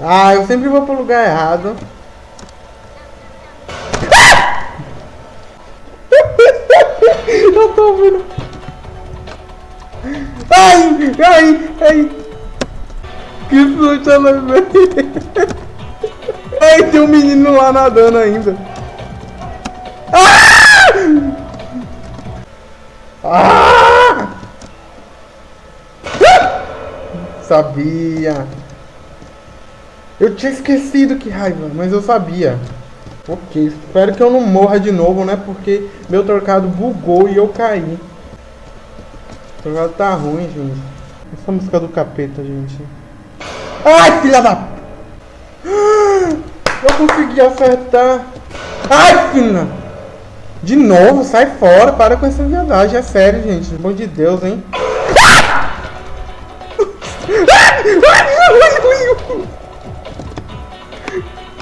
Ah, eu sempre vou pro lugar errado. eu tô ouvindo. Ai, ai, ai. Que susto ela veio. Ai, tem um menino lá nadando ainda. Ah! Ah! Sabia. Eu tinha esquecido que raiva, mas eu sabia. Ok, espero que eu não morra de novo, né? Porque meu trocado bugou e eu caí. O trocado tá ruim, gente. Essa música do capeta, gente. Ai, filha da... Eu consegui acertar. Ai, filha! De novo, sai fora. Para com essa viadagem. É sério, gente. Pelo amor de Deus, hein?